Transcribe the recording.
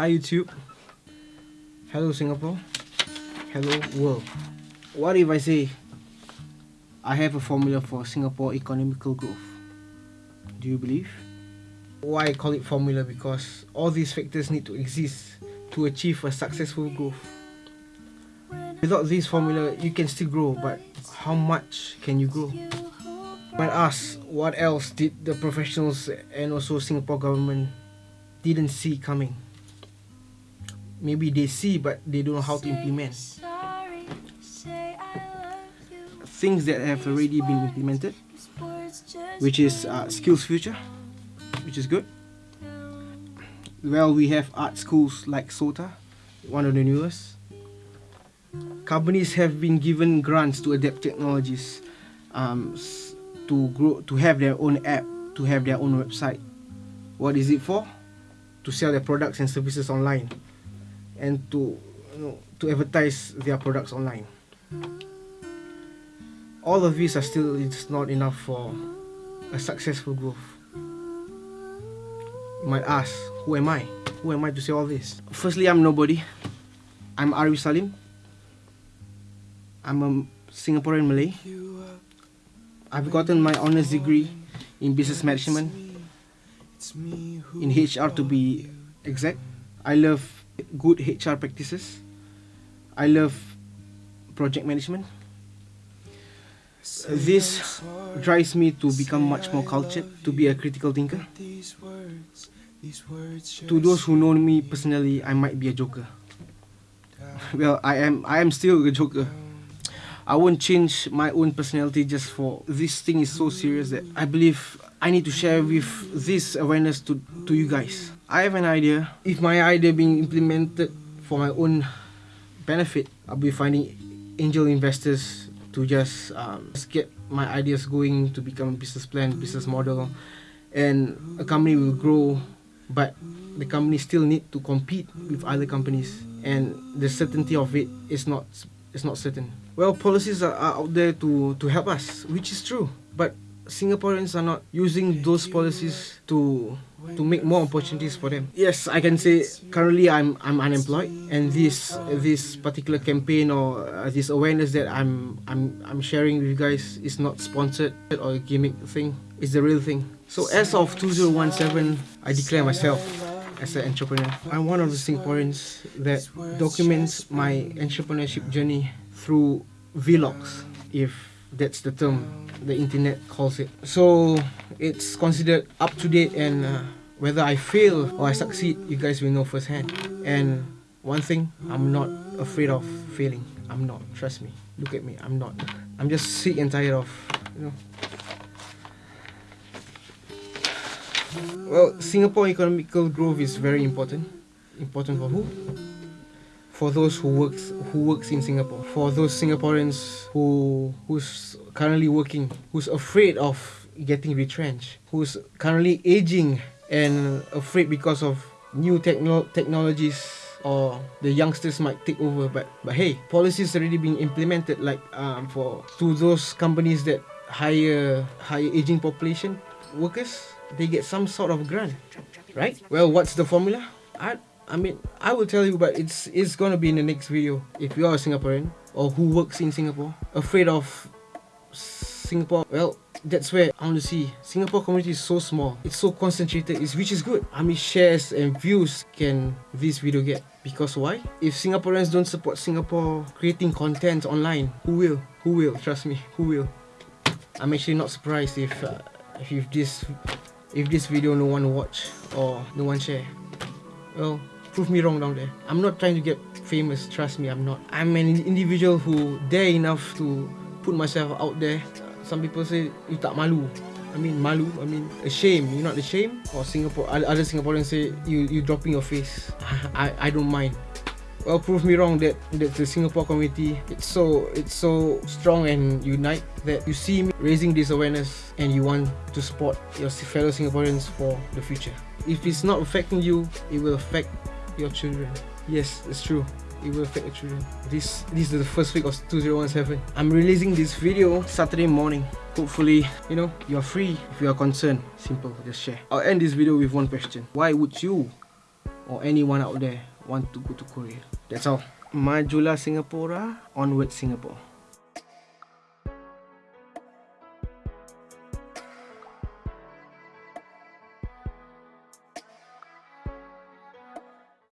Hi YouTube. Hello Singapore. Hello world. What if I say I have a formula for Singapore economical growth? Do you believe? Why I call it formula because all these factors need to exist to achieve a successful growth. Without this formula, you can still grow, but how much can you grow? When asked what else did the professionals and also Singapore government didn't see coming? Maybe they see but they don't know how to implement. Things that have already been implemented, which is uh, Skills Future, which is good. Well, we have art schools like SOTA, one of the newest. Companies have been given grants to adapt technologies, um, to grow, to have their own app, to have their own website. What is it for? To sell their products and services online, and to you know, to advertise their products online. All of these are still it's not enough for a successful growth. You might ask, who am I? Who am I to say all this? Firstly, I'm nobody. I'm Ari Salim. I'm a Singaporean Malay. I've gotten my honors degree in business management, in HR to be exact. I love good HR practices. I love project management. This drives me to become much more cultured, to be a critical thinker. To those who know me personally, I might be a joker. Well, I am I am still a joker. I won't change my own personality just for this thing is so serious that I believe I need to share with this awareness to, to you guys. I have an idea. If my idea being implemented for my own benefit, I'll be finding angel investors to just, um, just get my ideas going to become a business plan, business model, and a company will grow, but the company still need to compete with other companies, and the certainty of it is not is not certain. Well, policies are, are out there to to help us, which is true, but Singaporeans are not using those policies to to make more opportunities for them. Yes, I can say currently I'm I'm unemployed, and this this particular campaign or uh, this awareness that I'm I'm I'm sharing with you guys is not sponsored or a gimmick thing. It's the real thing. So as of 2017, I declare myself as an entrepreneur. I'm one of the Singaporeans that documents my entrepreneurship journey through vlogs, if that's the term the internet calls it. So it's considered up to date and uh, whether I fail or I succeed, you guys will know firsthand. And one thing, I'm not afraid of failing. I'm not. Trust me. Look at me. I'm not. I'm just sick and tired of, you know. Well, Singapore economical growth is very important. Important for who? For those who works who works in Singapore. For those Singaporeans who who's currently working, who's afraid of getting retrenched, who's currently aging and afraid because of new techno- technologies or the youngsters might take over. But but hey policies already being implemented like um, for to those companies that hire higher aging population workers they get some sort of grant right? Well what's the formula? I i mean i will tell you but it's it's gonna be in the next video if you are a singaporean or who works in singapore afraid of Singapore, well, that's where I want to see. Singapore community is so small. It's so concentrated, it's, which is good. How many shares and views can this video get? Because why? If Singaporeans don't support Singapore creating content online, who will? Who will? Trust me, who will? I'm actually not surprised if uh, if this if this video no one watch or no one share. Well, prove me wrong down there. I'm not trying to get famous, trust me, I'm not. I'm an individual who dare enough to put myself out there. Some people say you tak malu. I mean malu I mean ashamed You're not ashamed or Singapore other Singaporeans say you you dropping your face. I I don't mind. Well prove me wrong that that the Singapore community it's so it's so strong and unite that you see me raising this awareness and you want to support your fellow Singaporeans for the future. If it's not affecting you it will affect your children yes it's true it will affect the children. This this is the first week of 2017. I'm releasing this video Saturday morning. Hopefully, you know, you're free. If you are concerned, simple, just share. I'll end this video with one question. Why would you or anyone out there want to go to Korea. That's all. Majulah Singapura, onward Singapore.